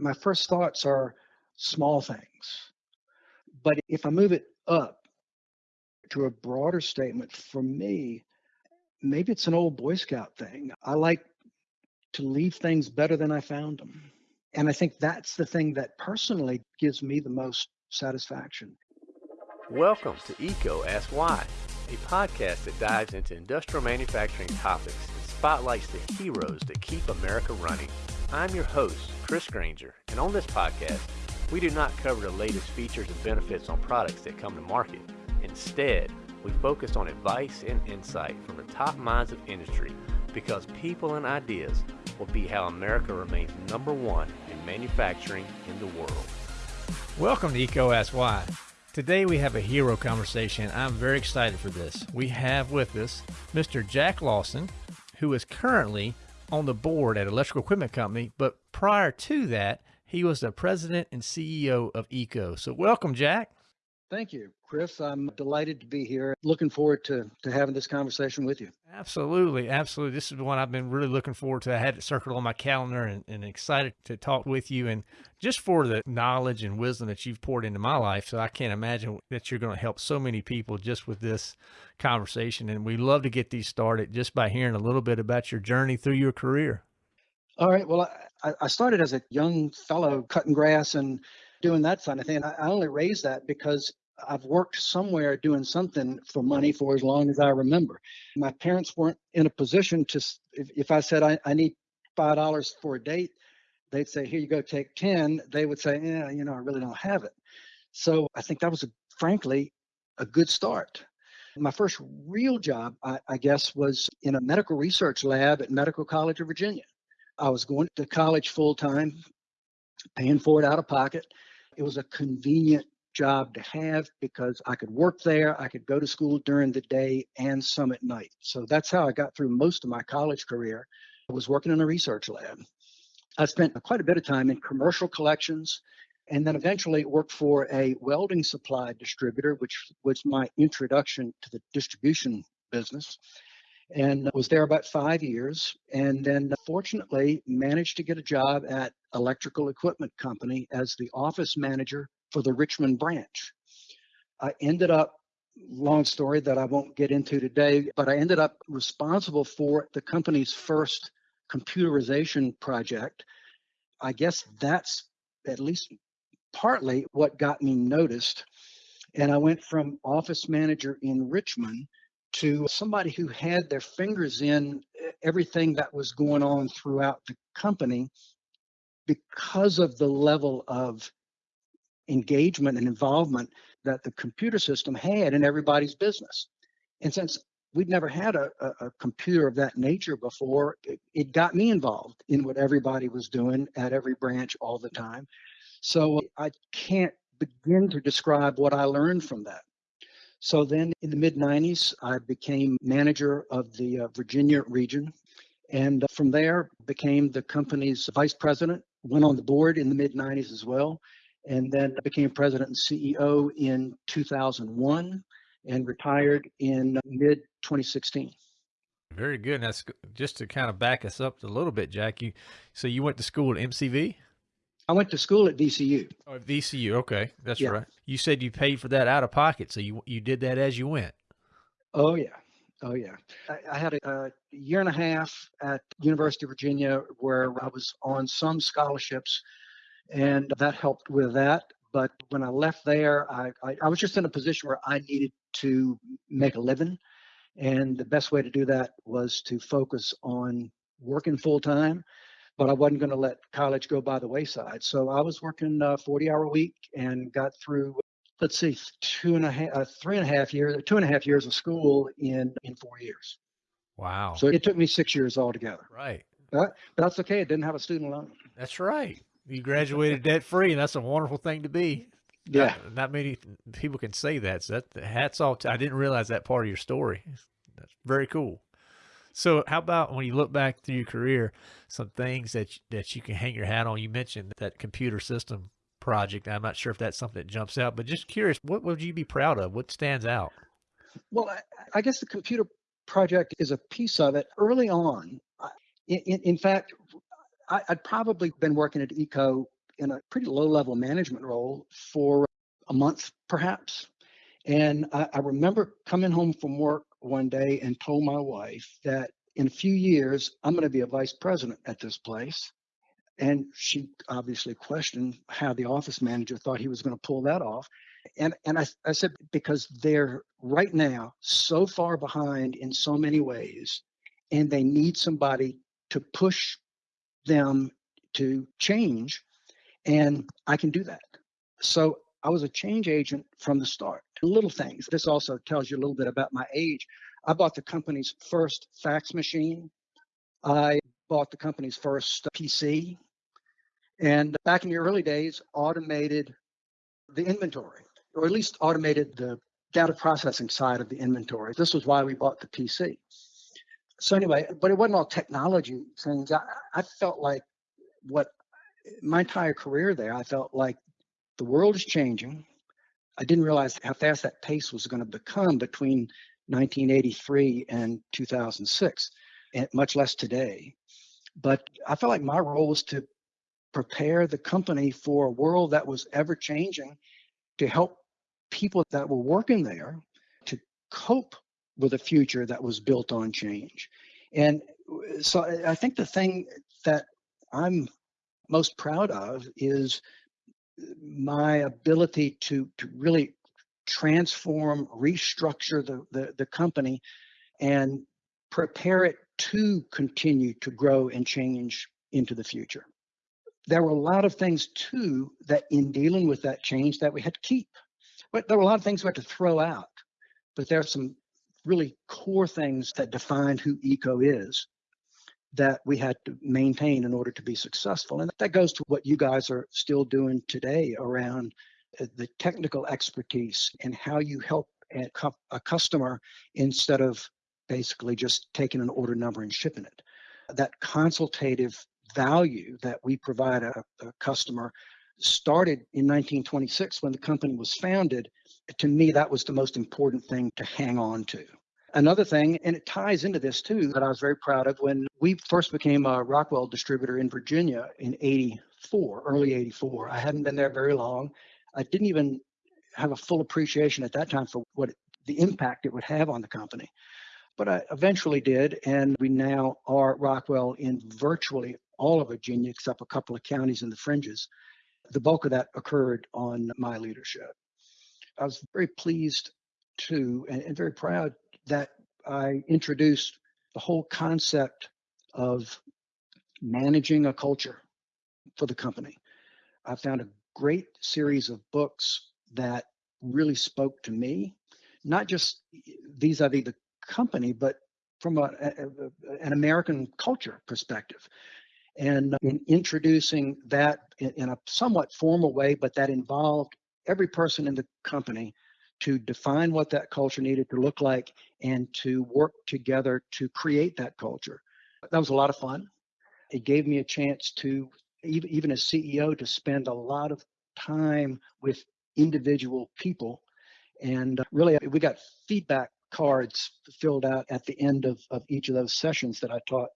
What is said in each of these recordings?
my first thoughts are small things. But if I move it up to a broader statement, for me, maybe it's an old Boy Scout thing. I like to leave things better than I found them. And I think that's the thing that personally gives me the most satisfaction. Welcome to EECO Ask Why, a podcast that dives into industrial manufacturing topics and spotlights the heroes that keep America running. I'm your host, Chris Grainger, and on this podcast, we do not cover the latest features and benefits on products that come to market. Instead, we focus on advice and insight from the top minds of industry because people and ideas will be how America remains number one in manufacturing in the world. Welcome to EECO Ask Why. Today we have a hero conversation. I'm very excited for this. We have with us Mr. Jack Lawson, who is currently on the board at Electrical Equipment Company, but prior to that, he was the president and CEO of EECO. So welcome, Jack. Thank you, Chris. I'm delighted to be here. Looking forward to, to having this conversation with you. Absolutely. Absolutely. This is the one I've been really looking forward to. I had it circled on my calendar and, and excited to talk with you and just for the knowledge and wisdom that you've poured into my life. So I can't imagine that you're going to help so many people just with this conversation. And we love to get these started just by hearing a little bit about your journey through your career. All right. Well, I, I started as a young fellow cutting grass and doing that kind of thing. I only raised that because I've worked somewhere doing something for money for as long as I remember. My parents weren't in a position to, if, if I said I, I need $5 for a date, they'd say, here you go, take 10. They would say, yeah, you know, I really don't have it. So I think that was, a, frankly, a good start. My first real job, I, I guess, was in a medical research lab at Medical College of Virginia. I was going to college full time, paying for it out of pocket. It was a convenient job to have because I could work there, I could go to school during the day and some at night. So that's how I got through most of my college career. I was working in a research lab. I spent quite a bit of time in commercial collections and then eventually worked for a welding supply distributor, which was my introduction to the distribution business and was there about five years and then fortunately managed to get a job at electrical equipment company as the office manager for the richmond branch. I ended up long story that i won't get into today but i ended up responsible for the company's first computerization project. I guess that's at least partly what got me noticed. And i went from office manager in richmond to somebody who had their fingers in everything that was going on throughout the company because of the level of engagement and involvement that the computer system had in everybody's business. And since we'd never had a, a, a computer of that nature before, it, it got me involved in what everybody was doing at every branch all the time. So I can't begin to describe what I learned from that. So then in the mid 90s, I became manager of the uh, Virginia region. And from there, became the company's vice president, went on the board in the mid 90s as well, and then became president and CEO in 2001 and retired in mid 2016. Very good. And that's just to kind of back us up a little bit, Jack. You, so you went to school at MCV? I went to school at VCU. Oh, VCU. Okay, that's yeah. right. You said you paid for that out of pocket, so you you did that as you went. Oh yeah, oh yeah. I, I had a, a, year and a half at University of Virginia where I was on some scholarships, and that helped with that. But when I left there, I, I, I was just in a position where I needed to make a living, and the best way to do that was to focus on working full time but I wasn't going to let college go by the wayside. So I was working a 40 hour week and got through, let's see, two and a half, uh, three and a half years, two and a half years of school in, in four years. Wow. So it took me six years altogether. Right. But, but that's okay. It didn't have a student loan. That's right. You graduated debt free, and that's a wonderful thing to be. Yeah. Not, not many people can say that. So that hats off. To, I didn't realize that part of your story. That's very cool. So how about when you look back through your career, some things that that you can hang your hat on? You mentioned that computer system project. I'm not sure if that's something that jumps out, but just curious, what would you be proud of? What stands out? Well, I, I guess the computer project is a piece of it. Early on, in, in, in fact, I, would probably been working at EECO in a pretty low level management role for a month, perhaps. And I, I remember coming home from work one day and told my wife that in a few years, I'm going to be a vice president at this place. And she obviously questioned how the office manager thought he was going to pull that off. And, and I, I said, because they're right now so far behind in so many ways, and they need somebody to push them to change. And I can do that. So I was a change agent from the start. Little things. This also tells you a little bit about my age. I bought the company's first fax machine. I bought the company's first uh, PC. And back in the early days, automated the inventory, or at least automated the data processing side of the inventory. This was why we bought the PC. So anyway, but it wasn't all technology things. I, I felt like what my entire career there, I felt like the world is changing. I didn't realize how fast that pace was going to become between 1983 and 2006, and much less today. But I felt like my role was to prepare the company for a world that was ever changing, to help people that were working there to cope with a future that was built on change. And so I think the thing that I'm most proud of is my ability to, to really transform, restructure the, the, the company and prepare it to continue to grow and change into the future. There were a lot of things too that in dealing with that change that we had to keep. But there were a lot of things we had to throw out. But there are some really core things that define who EECO is that we had to maintain in order to be successful. And that goes to what you guys are still doing today around uh, the technical expertise and how you help a customer instead of basically just taking an order number and shipping it. That consultative value that we provide a, a customer started in 1926 when the company was founded. To me, that was the most important thing to hang on to. Another thing, and it ties into this too, that I was very proud of when we first became a Rockwell distributor in Virginia in 84, early 84. I hadn't been there very long. I didn't even have a full appreciation at that time for what the impact it would have on the company. But I eventually did, and we now are Rockwell in virtually all of Virginia except a couple of counties in the fringes. The bulk of that occurred on my leadership. I was very pleased to and, and very proud that I introduced the whole concept of managing a culture for the company. I found a great series of books that really spoke to me, not just vis-a-vis the company, but from a, a, an American culture perspective. And uh, in introducing that in, in a somewhat formal way, but that involved every person in the company to define what that culture needed to look like and to work together to create that culture. That was a lot of fun. It gave me a chance to, even, as CEO, to spend a lot of time with individual people. And uh, really, we got feedback cards filled out at the end of, of each of those sessions that I taught.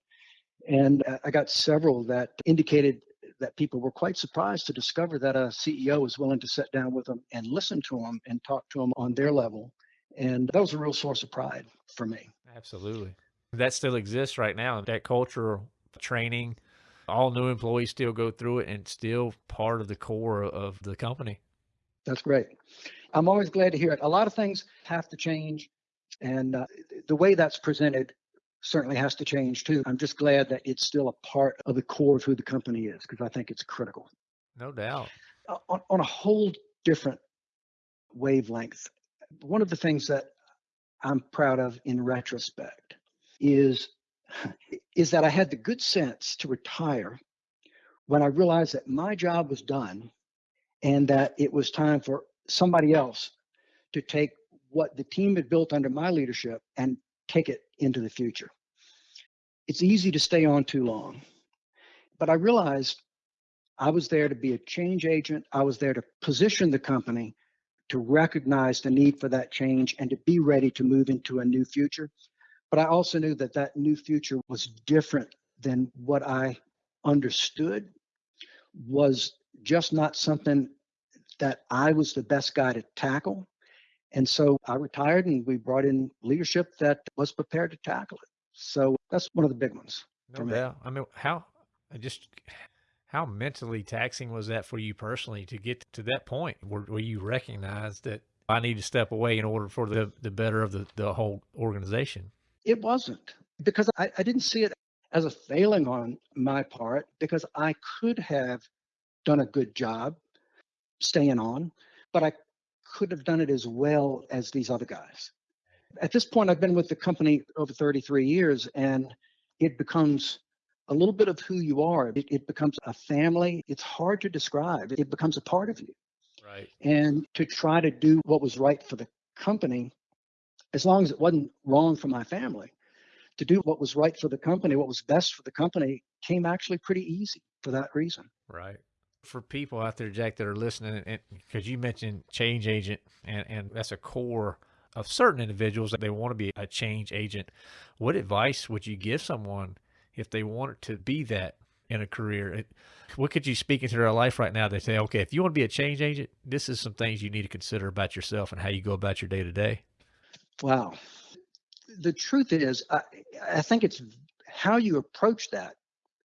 And uh, I got several that indicated that people were quite surprised to discover that a CEO was willing to sit down with them and listen to them and talk to them on their level. And that was a real source of pride for me. Absolutely. That still exists right now. That culture training, all new employees still go through it and still part of the core of the company. That's great. I'm always glad to hear it. A lot of things have to change. And uh, the way that's presented certainly has to change too. I'm just glad that it's still a part of the core of who the company is because I think it's critical. No doubt. Uh, on, on a whole different wavelength, one of the things that I'm proud of in retrospect is is that I had the good sense to retire when I realized that my job was done and that it was time for somebody else to take what the team had built under my leadership and take it into the future. It's easy to stay on too long, but I realized I was there to be a change agent. I was there to position the company to recognize the need for that change and to be ready to move into a new future. But I also knew that that new future was different than what I understood, was just not something that I was the best guy to tackle. And so I retired and we brought in leadership that was prepared to tackle it. So that's one of the big ones. No for me. I mean, how I just how mentally taxing was that for you personally to get to that point where, where you recognized that I need to step away in order for the the better of the, the whole organization? It wasn't because I, I didn't see it as a failing on my part because I could have done a good job staying on, but I could have done it as well as these other guys. At this point, I've been with the company over 33 years and it becomes a little bit of who you are. It, it becomes a family. It's hard to describe. It becomes a part of you. Right. And to try to do what was right for the company, as long as it wasn't wrong for my family, to do what was right for the company, what was best for the company, came actually pretty easy for that reason. Right. For people out there, Jack, that are listening, and because you mentioned change agent, and, and that's a core of certain individuals that they want to be a change agent. What advice would you give someone if they wanted to be that in a career? What could you speak into their life right now? They say, okay, if you want to be a change agent, this is some things you need to consider about yourself and how you go about your day to day. Wow. The truth is, I, I think it's how you approach that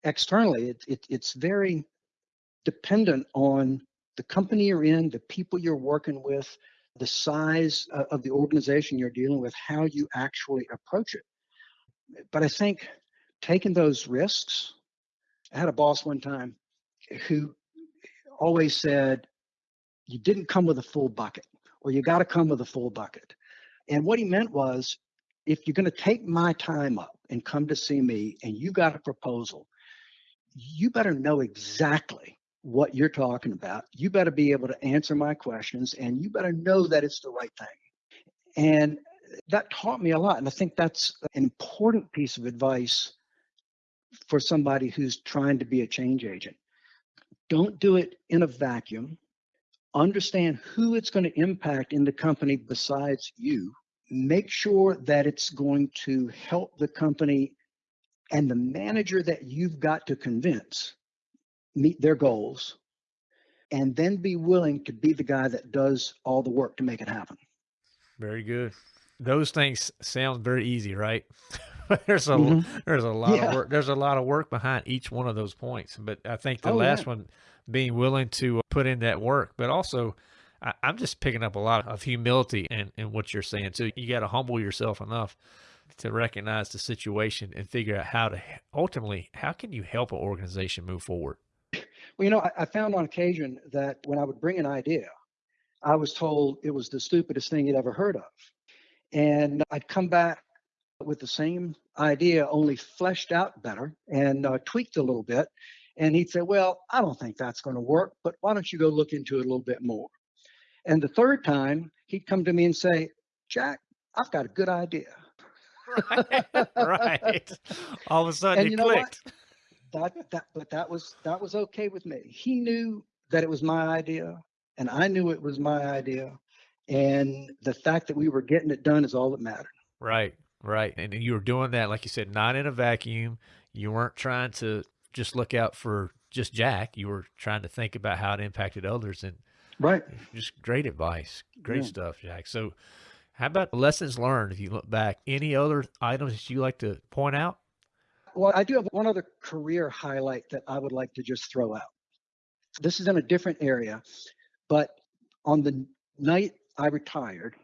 externally. It, it, it's very dependent on the company you're in, the people you're working with, the size uh, of the organization you're dealing with, how you actually approach it. But I think taking those risks, I had a boss one time who always said, you didn't come with a full bucket, or you got to come with a full bucket. And what he meant was, if you're going to take my time up and come to see me and you got a proposal, you better know exactly what you're talking about. You better be able to answer my questions and you better know that it's the right thing. And that taught me a lot. And I think that's an important piece of advice for somebody who's trying to be a change agent. Don't do it in a vacuum. Understand who it's going to impact in the company besides you. Make sure that it's going to help the company and the manager that you've got to convince meet their goals and then be willing to be the guy that does all the work to make it happen. Very good. Those things sound very easy, right? there's a mm-hmm. there's a lot yeah. of work. There's a lot of work behind each one of those points. But I think the oh, last yeah. one, being willing to put in that work, but also I, am just picking up a lot of humility in, in what you're saying. So you got to humble yourself enough to recognize the situation and figure out how to ultimately how can you help an organization move forward. Well, you know, I, I found on occasion that when I would bring an idea, I was told it was the stupidest thing you'd ever heard of. And I'd come back with the same idea, only fleshed out better and uh, tweaked a little bit. And he'd say, Well, I don't think that's going to work, but why don't you go look into it a little bit more? And the third time, he'd come to me and say, Jack, I've got a good idea. right. right. All of a sudden, and it clicked. What? That that but that was that was okay with me. He knew that it was my idea, and I knew it was my idea, and the fact that we were getting it done is all that mattered. Right, right, and you were doing that, like you said, not in a vacuum. You weren't trying to just look out for just Jack. You were trying to think about how it impacted others, and right, just great advice, great yeah. stuff, Jack. So. How about lessons learned if you look back? Any other items that you like to point out? Well, I do have one other career highlight that I would like to just throw out. This is in a different area, but on the night I retired,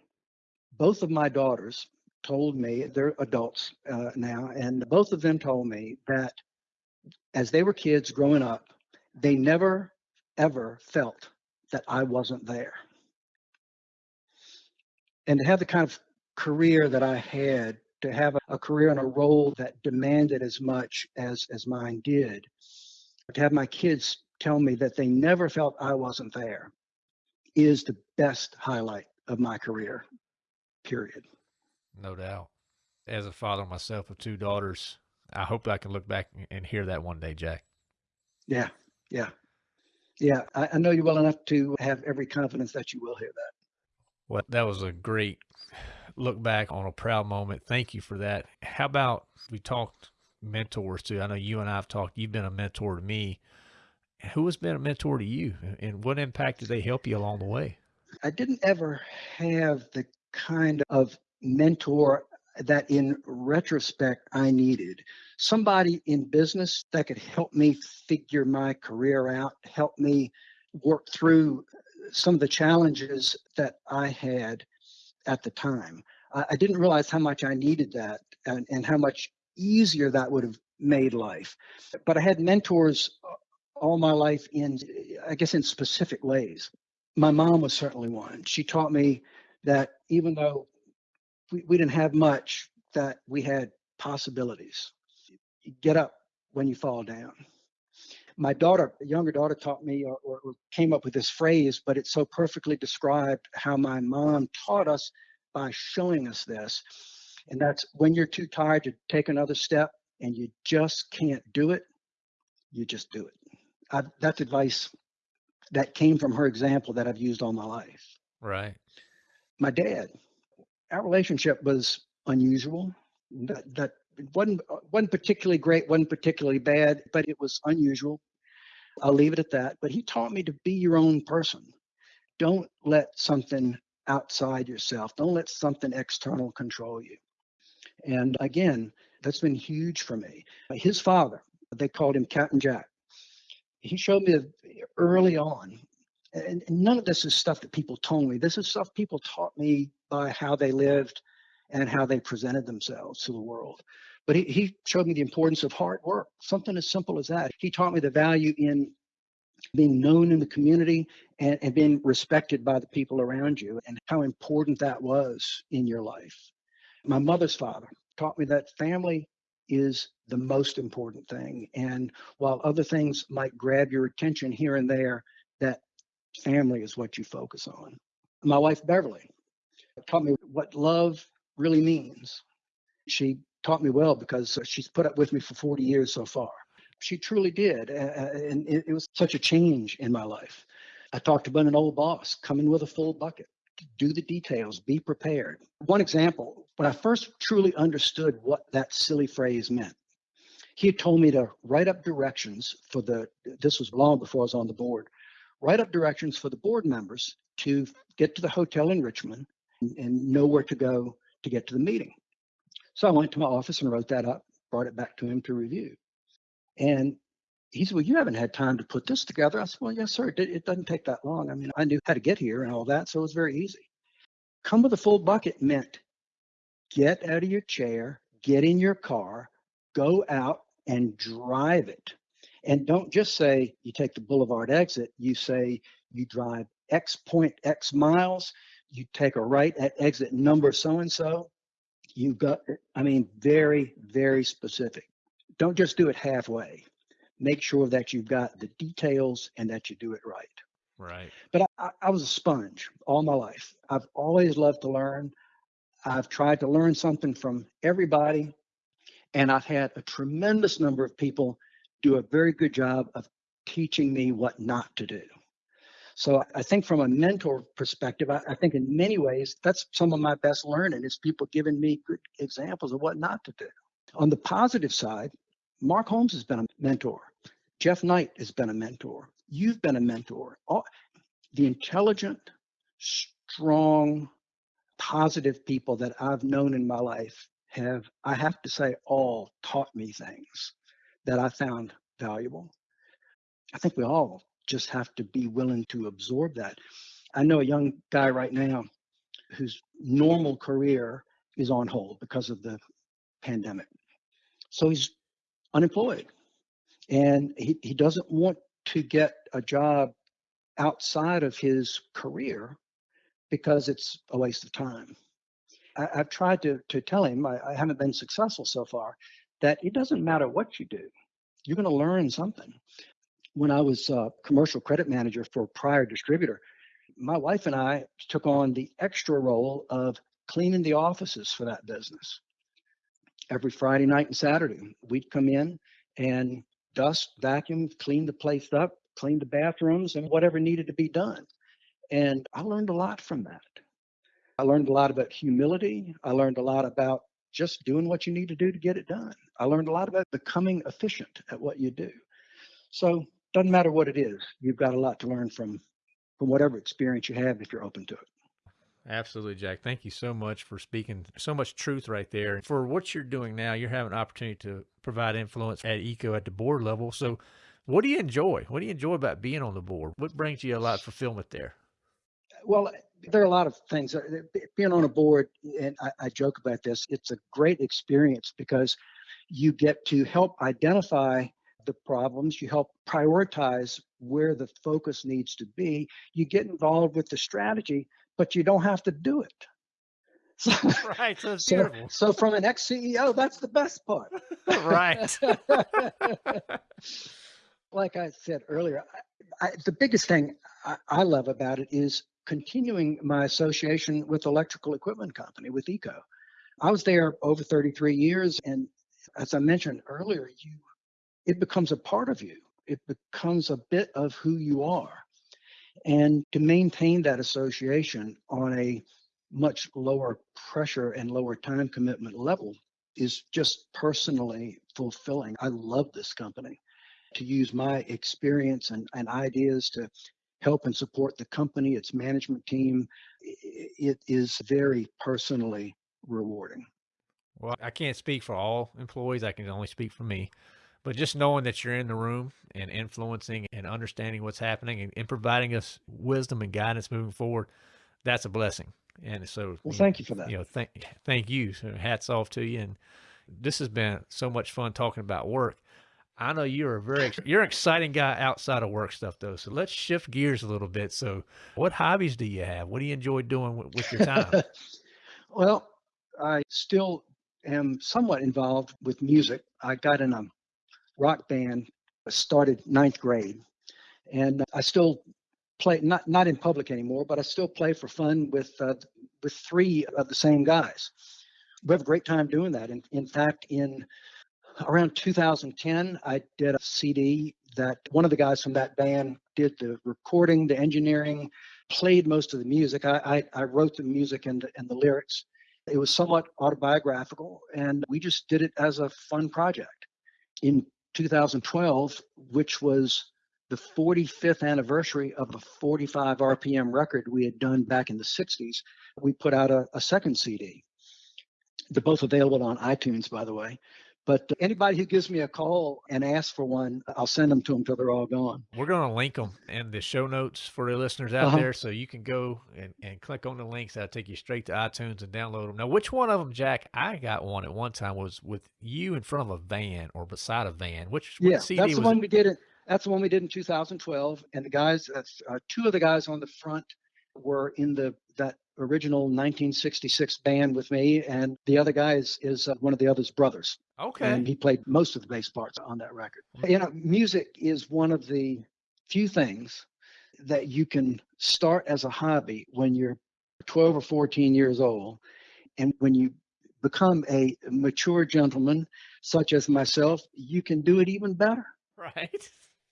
both of my daughters told me, they're adults uh, now, and both of them told me that as they were kids growing up, they never ever felt that I wasn't there. And to have the kind of career that I had to have a, career and a role that demanded as much as as mine did. To have my kids tell me that they never felt i wasn't there is the best highlight of my career period. No doubt. As a father myself of two daughters i hope i can look back and hear that one day jack. Yeah yeah. Yeah I, I know you well enough to have every confidence that you will hear that. Well that was a great look back on a proud moment. Thank you for that. How about we talked mentors too? I know you and I have talked, you've been a mentor to me. Who has been a mentor to you and what impact did they help you along the way? I didn't ever have the kind of mentor that in retrospect I needed. Somebody in business that could help me figure my career out, help me work through some of the challenges that I had at the time. I, I didn't realize how much I needed that and, and how much easier that would have made life. But I had mentors all my life in, I guess, in specific ways. My mom was certainly one. She taught me that even though we, we didn't have much, that we had possibilities. Get up when you fall down. My daughter, younger daughter, taught me or, or came up with this phrase, but it so perfectly described how my mom taught us by showing us this. And that's when you're too tired to take another step and you just can't do it, you just do it. I, that's advice that came from her example that I've used all my life. Right. My dad, our relationship was unusual. That, that wasn't wasn't particularly great, wasn't particularly bad, but it was unusual. I'll leave it at that. But he taught me to be your own person. Don't let something outside yourself. Don't let something external control you. And again, that's been huge for me. His father, they called him Captain Jack. He showed me early on, and none of this is stuff that people told me. This is stuff people taught me by how they lived and how they presented themselves to the world. But he, he showed me the importance of hard work, something as simple as that. He taught me the value in being known in the community and, and being respected by the people around you and how important that was in your life. My mother's father taught me that family is the most important thing. And while other things might grab your attention here and there, that family is what you focus on. My wife, Beverly, taught me what love really means. She taught me well because uh, she's put up with me for 40 years so far. She truly did. And it was such a change in my life. I talked about an old boss coming with a full bucket. Do the details, be prepared. One example, when I first truly understood what that silly phrase meant, he had told me to write up directions for the, this was long before I was on the board, write up directions for the board members to get to the hotel in Richmond and, and know where to go to get to the meeting. So I went to my office and wrote that up, brought it back to him to review. And he said, Well, you haven't had time to put this together. I said, Well, yes, sir. It, it doesn't take that long. I mean, I knew how to get here and all that. So it was very easy. Come with a full bucket meant get out of your chair, get in your car, go out and drive it. And don't just say you take the boulevard exit, you say you drive X point X miles, you take a right at exit number so and so. You got, I mean, very, very specific. Don't just do it halfway. Make sure that you've got the details and that you do it right. Right. But I, I was a sponge all my life. I've always loved to learn. I've tried to learn something from everybody, and I've had a tremendous number of people do a very good job of teaching me what not to do. So I think from a mentor perspective, I, I, think in many ways that's some of my best learning is people giving me good examples of what not to do. On the positive side, Mark Holmes has been a mentor. Jeff Knight has been a mentor. You've been a mentor. All, the intelligent, strong, positive people that I've known in my life have, I have to say, all taught me things that I found valuable. I think we all just have to be willing to absorb that. I know a young guy right now whose normal career is on hold because of the pandemic. So he's unemployed and he, he doesn't want to get a job outside of his career because it's a waste of time. I, have tried to, to tell him, I, I haven't been successful so far, that it doesn't matter what you do, you're going to learn something when I was a commercial credit manager for a prior distributor, my wife and I took on the extra role of cleaning the offices for that business. Every Friday night and Saturday, we'd come in and dust, vacuum, clean the place up, clean the bathrooms, and whatever needed to be done. And I learned a lot from that. I learned a lot about humility. I learned a lot about just doing what you need to do to get it done. I learned a lot about becoming efficient at what you do. So doesn't matter what it is, you've got a lot to learn from from whatever experience you have if you're open to it. Absolutely, Jack. Thank you so much for speaking so much truth right there. For what you're doing now, you're having an opportunity to provide influence at EECO at the board level. So, what do you enjoy? What do you enjoy about being on the board? What brings you a lot of fulfillment there? Well, there are a lot of things. Uh, Being on a board, and I, I joke about this, it's a great experience because you get to help identify the problems, you help prioritize where the focus needs to be, you get involved with the strategy, but you don't have to do it. So, Right. So so, so from an ex CEO, that's the best part. right. like I said earlier, I, I, the biggest thing I, I love about it is continuing my association with Electrical Equipment Company, with EECO. I was there over 33 years, and as I mentioned earlier, you it becomes a part of you. It becomes a bit of who you are, and to maintain that association on a much lower pressure and lower time commitment level is just personally fulfilling. I love this company to use my experience and, and ideas to help and support the company, its management team. It is very personally rewarding. Well, I can't speak for all employees. I can only speak for me. But just knowing that you're in the room and influencing and understanding what's happening and, and providing us wisdom and guidance moving forward, that's a blessing. And so, Well, thank you for that. you know, thank thank you. So hats off to you. And this has been so much fun talking about work. I know you're a very you're an exciting guy outside of work stuff though. So let's shift gears a little bit. So, what hobbies do you have? What do you enjoy doing with, with your time? well, I still am somewhat involved with music. I got in a rock band, started ninth grade, and I still play not not in public anymore, but I still play for fun with uh, with three of the same guys. We have a great time doing that. In, in fact, in around 2010, I did a CD that one of the guys from that band did the recording, the engineering, played most of the music. I, I, I wrote the music and, and the lyrics. It was somewhat autobiographical, and we just did it as a fun project. In 2012, which was the 45th anniversary of a 45 RPM record we had done back in the 60s, we put out a, a second CD. They're both available on iTunes, by the way. But anybody who gives me a call and asks for one, I'll send them to them till they're all gone. We're going to link them in the show notes for the listeners out Uh-huh. there. So you can go and, and click on the links. That'll take you straight to iTunes and download them. Now, which one of them, Jack? I got one at one time was with you in front of a van or beside a van. Which, which Yeah, CD that's the one it? we did it. That's the one we did in 2012. And the guys, that's uh, two of the guys on the front were in the that original 1966 band with me, and the other guy is is uh, one of the other's brothers, Okay. and he played most of the bass parts on that record. You know, music is one of the few things that you can start as a hobby when you're 12 or 14 years old, and when you become a mature gentleman such as myself, you can do it even better right.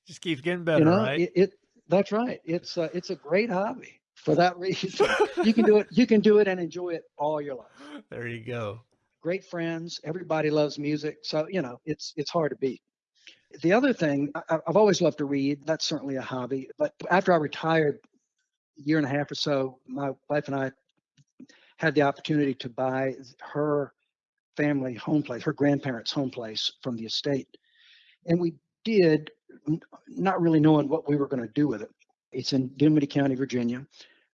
Just keeps getting better, you know right? it, it that's right it's uh, it's a great hobby for that reason you can do it you can do it and enjoy it all your life. There you go. great friends everybody loves music so you know it's it's hard to beat. The other thing I, i've always loved to read that's certainly a hobby but after i retired a year and a half or so my wife and i had the opportunity to buy her family home place her grandparents home place from the estate and we did not really knowing what we were going to do with it. It's in dinwiddie county virginia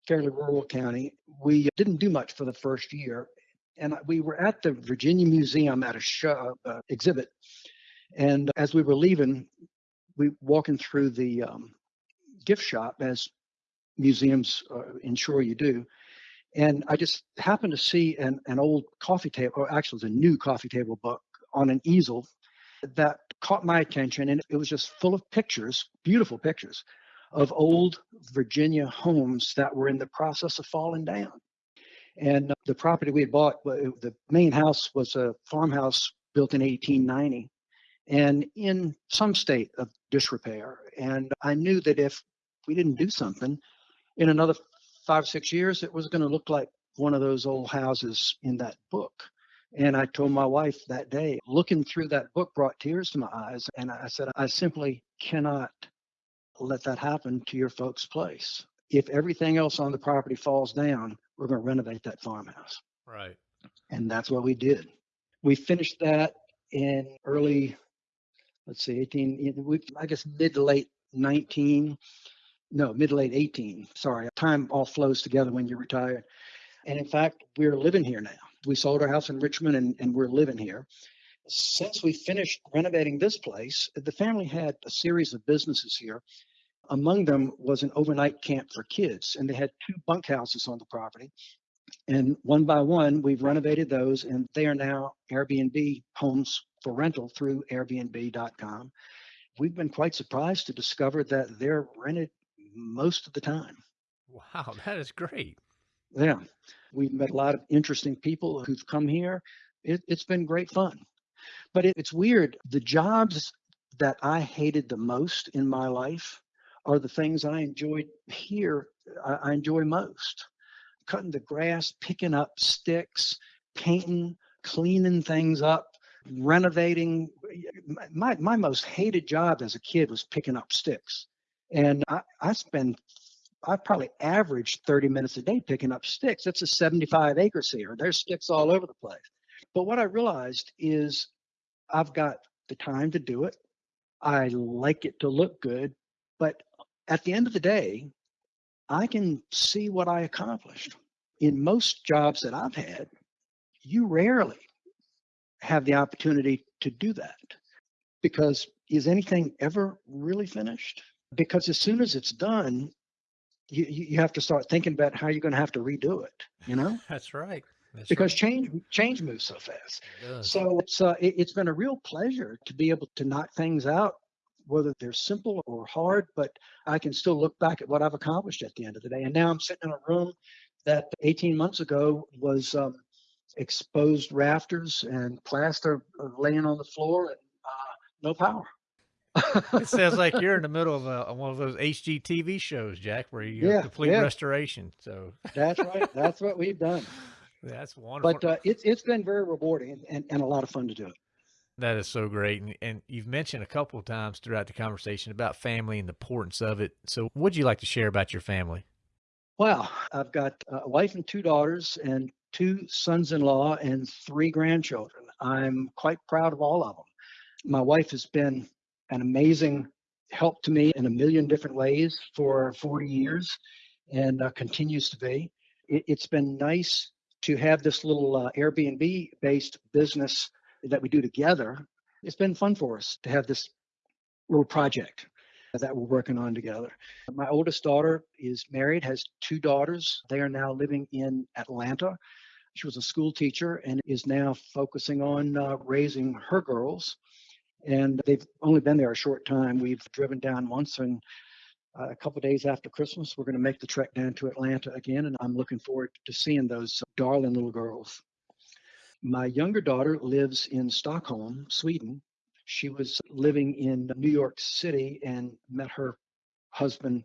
fairly rural county we didn't do much for the first year. And we were at the virginia museum at a show uh, exhibit. And as we were leaving we walking through the um, gift shop as museums uh, ensure you do. And i just happened to see an, an old coffee table or actually it was a new coffee table book on an easel that caught my attention and it was just full of pictures beautiful pictures of old virginia homes that were in the process of falling down and uh, the property we had bought the main house was a farmhouse built in 1890 and in some state of disrepair and i knew that if we didn't do something in another five six years it was going to look like one of those old houses in that book and I told my wife that day, looking through that book brought tears to my eyes. And I said, I simply cannot let that happen to your folks' place. If everything else on the property falls down, we're going to renovate that farmhouse. Right. And that's what we did. We finished that in early, let's see, 18, we, I guess mid to late 19, no, mid to late 18. Sorry, time all flows together when you're retired. And in fact, we're living here now. We sold our house in Richmond and, and we're living here. Since we finished renovating this place, the family had a series of businesses here. Among them was an overnight camp for kids, and they had two bunkhouses on the property. And one by one, we've renovated those, and they are now Airbnb homes for rental through Airbnb.com. We've been quite surprised to discover that they're rented most of the time. Wow, that is great. Yeah, we've met a lot of interesting people who've come here. It, has been great fun. But it, it's weird. The jobs that I hated the most in my life are the things I enjoyed here, I, I enjoy most. Cutting the grass, picking up sticks, painting, cleaning things up, renovating. My, my most hated job as a kid was picking up sticks. And I, I spend I probably averaged 30 minutes a day picking up sticks. That's a 75 acres here. There's sticks all over the place. But what I realized is I've got the time to do it. I like it to look good. But at the end of the day, I can see what I accomplished. In most jobs that I've had, you rarely have the opportunity to do that because is anything ever really finished? Because as soon as it's done, you, you have to start thinking about how you're going to have to redo it, you know? That's right. That's because right. change change moves so fast. It. So it's uh, it, it's been a real pleasure to be able to knock things out, whether they're simple or hard. But I can still look back at what I've accomplished at the end of the day. And now I'm sitting in a room that 18 months ago was um, exposed rafters and plaster laying on the floor and uh, no power. it sounds like you're in the middle of a, one of those HGTV shows, Jack, where you Yeah, have complete yeah. restoration. So That's right. That's what we've done. that's wonderful. But uh, it's it's been very rewarding and, and, and a lot of fun to do it. That is so great. And, and you've mentioned a couple of times throughout the conversation about family and the importance of it. So, what'd you like to share about your family? Well, I've got a wife and two daughters and two sons-in-law and three grandchildren. I'm quite proud of all of them. My wife has been an amazing help to me in a million different ways for 40 years and uh, continues to be. It, it's been nice to have this little uh, Airbnb based business that we do together. It's been fun for us to have this little project that we're working on together. My oldest daughter is married, has two daughters. They are now living in Atlanta. She was a school teacher and is now focusing on uh, raising her girls. And they've only been there a short time. We've driven down once, and Uh, a couple days after Christmas, we're going to make the trek down to Atlanta again. And I'm looking forward to seeing those darling little girls. My younger daughter lives in Stockholm, Sweden. She was living in New York City and met her husband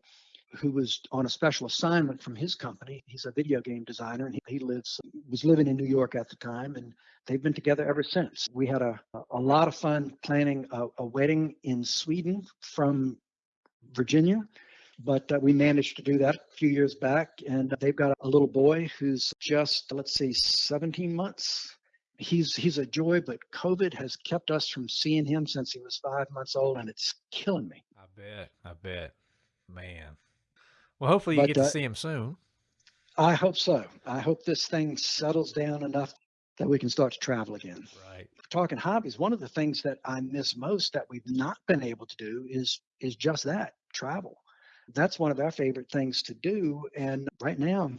who was on a special assignment from his company. He's a video game designer and he, he lives was living in New York at the time and they've been together ever since. We had a a lot of fun planning a, a wedding in Sweden from Virginia, but uh, we managed to do that a few years back and they've got a little boy who's just let's see 17 months. He's he's a joy, but COVID has kept us from seeing him since he was five months old, and it's killing me. I bet. I bet. Man. Well, hopefully you But, get to uh, see him soon. I hope so. I hope this thing settles down enough that we can start to travel again. Right. Talking hobbies, one of the things that I miss most that we've not been able to do is is just that travel. That's one of our favorite things to do. And right now,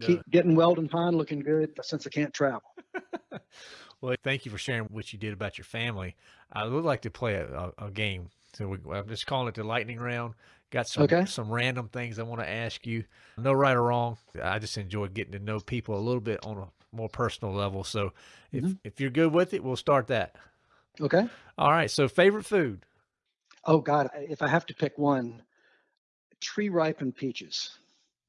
keep getting Weldon Pond looking good since I can't travel. well, thank you for sharing what you did about your family. I would like to play a, a, a game. So we, I'm just calling it the lightning round. Got some Okay. some random things I want to ask you. No right or wrong. I just enjoy getting to know people a little bit on a more personal level. So if Mhm. if you're good with it, we'll start that. Okay. All right. So favorite food. Oh God, if I have to pick one, tree ripened peaches.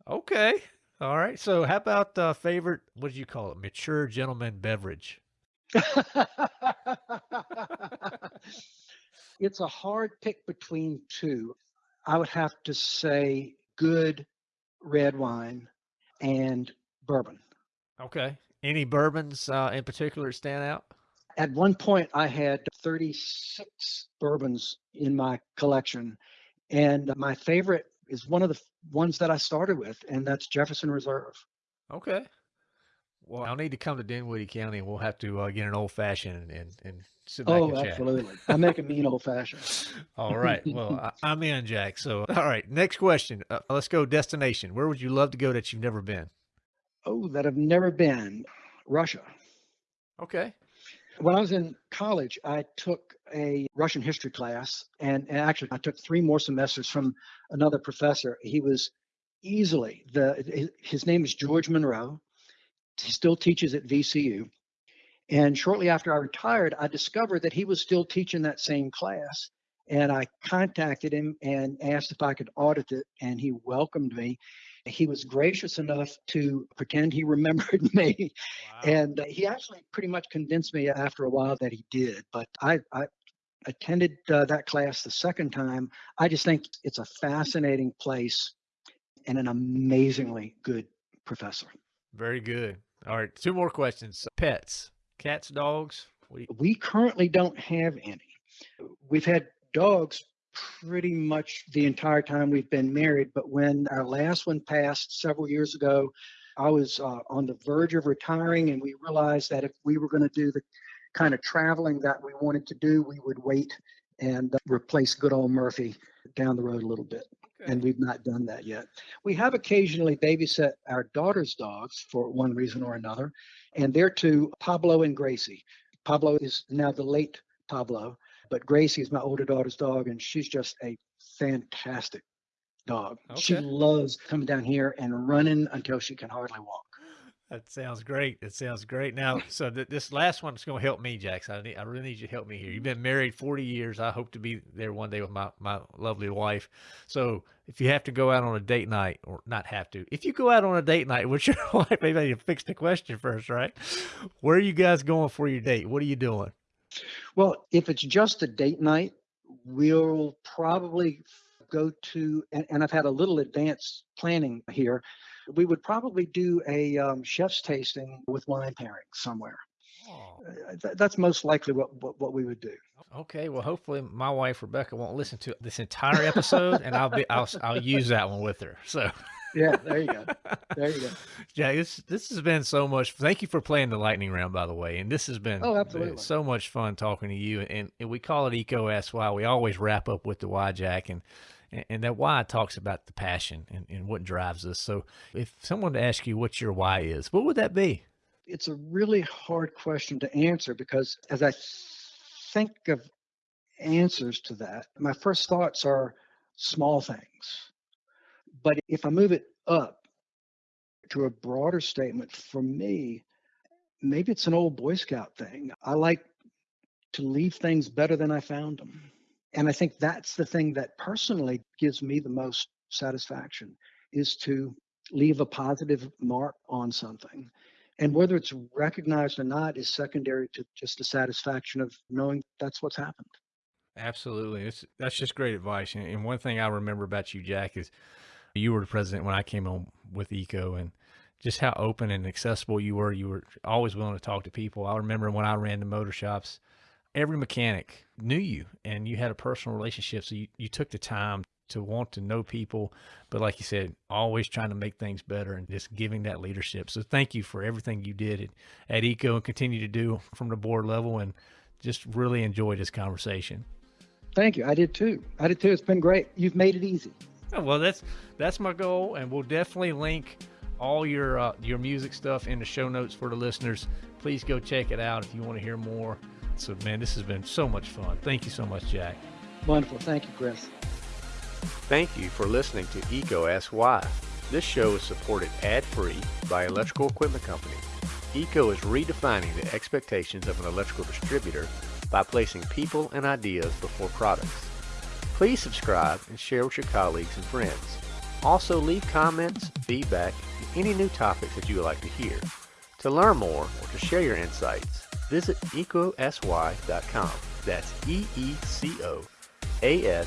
Okay. All right. So how about uh, favorite? What do you call it? Mature gentleman beverage. it's a hard pick between two. I would have to say good red wine and bourbon. Okay. Any bourbons uh, in particular stand out? At one point, I had 36 bourbons in my collection, and my favorite is one of the ones that I started with, and that's Jefferson Reserve. Okay. Well, I'll need to come to Dinwiddie County, and we'll have to uh, get an old fashioned and, and, and sit back oh, and chat. absolutely. I make a mean old fashioned. all right. Well, I, am in, Jack. So, all right. Next question. Uh, let's go. Destination. Where would you love to go that you've never been? Oh, that I've never been. Russia. Okay. When I was in college, I took a Russian history class, and, and actually, I took three more semesters from another professor. He was easily the his name is George Monroe. He still teaches at VCU. And shortly after I retired, I discovered that he was still teaching that same class. And I contacted him and asked if I could audit it, and he welcomed me. He was gracious enough to pretend he remembered me. Wow. And uh, he actually pretty much convinced me after a while that he did. But I, I attended uh, that class the second time. I just think it's a fascinating place and an amazingly good professor. Very good. All right, two more questions. Pets, cats, dogs. We, we currently don't have any. We've had dogs pretty much the entire time we've been married, but when our last one passed several years ago, I was uh, on the verge of retiring, and we realized that if we were going to do the kind of traveling that we wanted to do, we would wait and uh, replace good old Murphy down the road a little bit. Okay. And we've not done that yet. We have occasionally babysat our daughter's dogs for one reason or another, and they're two Pablo and Gracie. Pablo is now the late Pablo, but Gracie is my older daughter's dog, and she's just a fantastic dog. Okay. She loves coming down here and running until she can hardly walk. That sounds great. That sounds great. Now, so th- this last one is going to help me, Jackson. I, need, I really need you to help me here. You've been married 40 years. I hope to be there one day with my, my lovely wife. So if you have to go out on a date night, or not have to, if you go out on a date night with your wife, maybe I need to fix the question first, right? Where are you guys going for your date? What are you doing? Well, if it's just a date night, we'll probably go to, and, and I've had a little advanced planning here we would probably do a um, chef's tasting with wine pairing somewhere. Oh. Uh, th- that's most likely what, what, what we would do. Okay, well, hopefully my wife Rebecca won't listen to this entire episode, and I'll be I'll I'll use that one with her. So. Yeah, there you go. There you go. Yeah, this this has been so much. Thank you for playing the lightning round, by the way. And this has been oh, absolutely so much fun talking to you. And, and we call it EECO Ask Why. We always wrap up with the why, Jack. And and that why talks about the passion and, and what drives us. So if someone to ask you what your why is, what would that be? It's a really hard question to answer because as I think of answers to that, my first thoughts are small things. But if I move it up to a broader statement, for me, maybe it's an old Boy Scout thing. I like to leave things better than I found them. And I think that's the thing that personally gives me the most satisfaction is to leave a positive mark on something. And whether it's recognized or not is secondary to just the satisfaction of knowing that's what's happened. Absolutely. It's, that's just great advice. And one thing I remember about you, Jack, is you were the president when I came on with EECO and just how open and accessible you were. You were always willing to talk to people. I remember when I ran the motor shops, every mechanic knew you and you had a personal relationship. So you, you took the time to want to know people, but like you said, always trying to make things better and just giving that leadership. So thank you for everything you did at, at EECO and continue to do from the board level and just really enjoyed this conversation. Thank you. I did too. I did too. It's been great. You've made it easy. Oh, well, that's that's my goal, and we'll definitely link all your uh, your music stuff in the show notes for the listeners. Please go check it out if you want to hear more. So, man, this has been so much fun. Thank you so much, Jack. Wonderful. Thank you, Chris. Thank you for listening to EECO Ask Why. This show is supported ad-free by Electrical Equipment Company. EECO is redefining the expectations of an electrical distributor by placing people and ideas before products. Please subscribe and share with your colleagues and friends. Also leave comments, feedback, and any new topics that you would like to hear. To learn more or to share your insights, visit eecoaskwhy.com. That's E E C O A